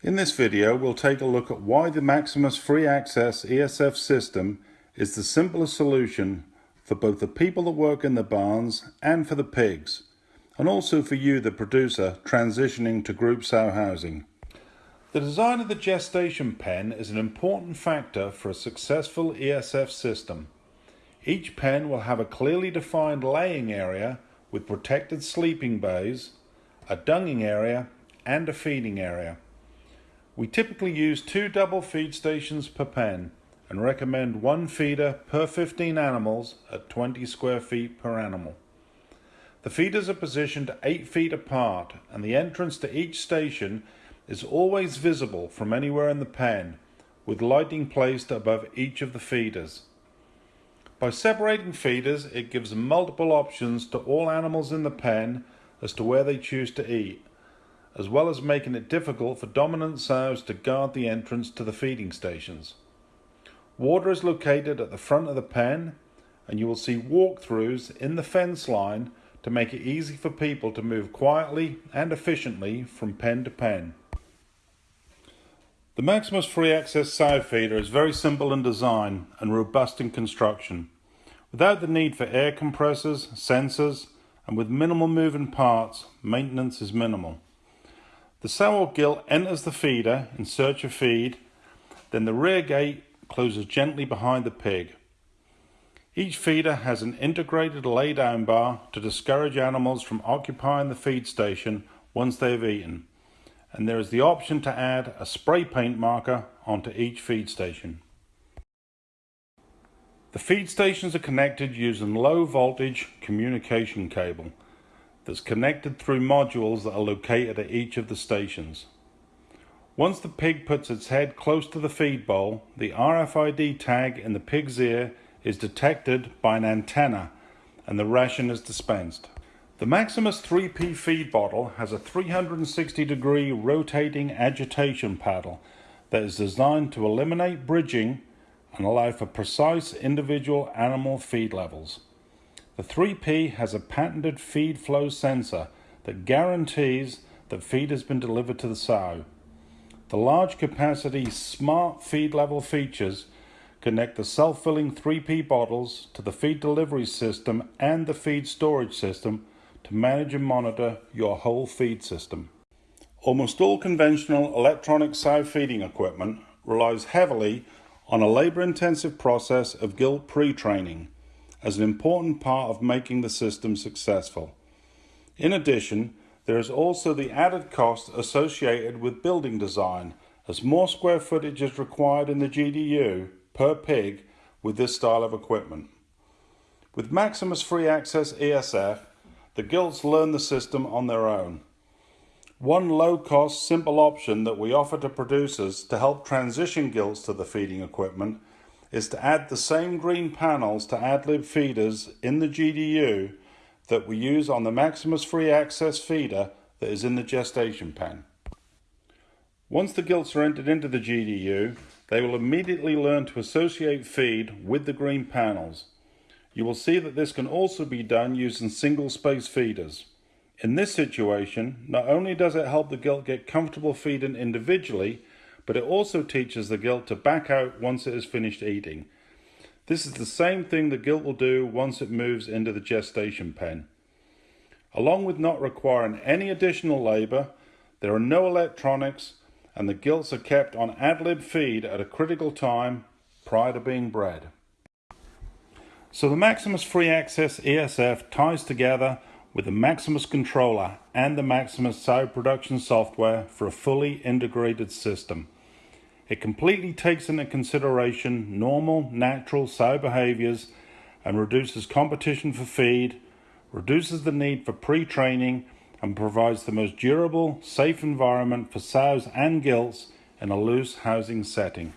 In this video, we'll take a look at why the Maximus Free Access ESF system is the simplest solution for both the people that work in the barns and for the pigs, and also for you, the producer, transitioning to group sow housing. The design of the gestation pen is an important factor for a successful ESF system. Each pen will have a clearly defined laying area with protected sleeping bays, a dunging area, and a feeding area. We typically use two double feed stations per pen and recommend one feeder per 15 animals at 20 square feet per animal. The feeders are positioned 8 feet apart and the entrance to each station is always visible from anywhere in the pen with lighting placed above each of the feeders. By separating feeders it gives multiple options to all animals in the pen as to where they choose to eat as well as making it difficult for dominant sows to guard the entrance to the feeding stations. Water is located at the front of the pen and you will see walkthroughs in the fence line to make it easy for people to move quietly and efficiently from pen to pen. The Maximus Free Access sow feeder is very simple in design and robust in construction. Without the need for air compressors, sensors, and with minimal moving parts, maintenance is minimal. The sow or gilt enters the feeder in search of feed, then the rear gate closes gently behind the pig. Each feeder has an integrated lay-down bar to discourage animals from occupying the feed station once they have eaten, and there is the option to add a spray paint marker onto each feed station. The feed stations are connected using low voltage communication cable that's connected through modules that are located at each of the stations. Once the pig puts its head close to the feed bowl, the RFID tag in the pig's ear is detected by an antenna and the ration is dispensed. The Maximus 3P feed bottle has a 360 degree rotating agitation paddle that is designed to eliminate bridging and allow for precise individual animal feed levels. The 3P has a patented feed flow sensor that guarantees that feed has been delivered to the sow. The large capacity smart feed level features connect the self-filling 3P bottles to the feed delivery system and the feed storage system to manage and monitor your whole feed system. Almost all conventional electronic sow feeding equipment relies heavily on a labor-intensive process of gilt pre-training as an important part of making the system successful. In addition, there is also the added cost associated with building design, as more square footage is required in the GDU per pig with this style of equipment. With Maximus Free Access ESF, the gilts learn the system on their own. One low-cost, simple option that we offer to producers to help transition gilts to the feeding equipment is to add the same green panels to AdLib feeders in the GDU that we use on the Maximus Free Access feeder that is in the gestation pen. Once the gilts are entered into the GDU, they will immediately learn to associate feed with the green panels. You will see that this can also be done using single space feeders. In this situation, not only does it help the gilt get comfortable feeding individually, but it also teaches the gilt to back out once it has finished eating. This is the same thing the gilt will do once it moves into the gestation pen. Along with not requiring any additional labour, there are no electronics and the gilts are kept on ad-lib feed at a critical time prior to being bred. So the Maximus Free Access ESF ties together with the Maximus controller and the Maximus sow production software for a fully integrated system. It completely takes into consideration normal, natural sow behaviors and reduces competition for feed, reduces the need for pre-training, and provides the most durable, safe environment for sows and gilts in a loose housing setting.